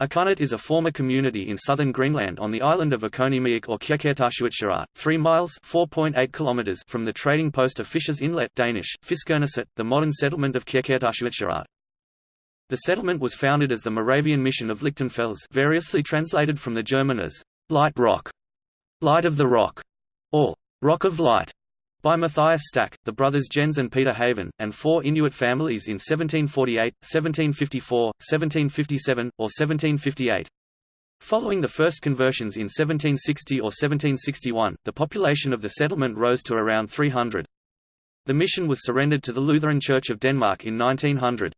Akunnet is a former community in southern Greenland on the island of Akoniemiaq or Kjærkjærtarssuitsjørat, 3 miles (4.8 kilometers) from the trading post of Fishers Inlet Danish, Fiskerneset, the modern settlement of Kjærkjærtarssuitsjørat. The settlement was founded as the Moravian mission of Lichtenfels variously translated from the German as «light rock», «light of the rock», or «rock of light» by Matthias Stach, the brothers Jens and Peter Haven, and four Inuit families in 1748, 1754, 1757, or 1758. Following the first conversions in 1760 or 1761, the population of the settlement rose to around 300. The mission was surrendered to the Lutheran Church of Denmark in 1900.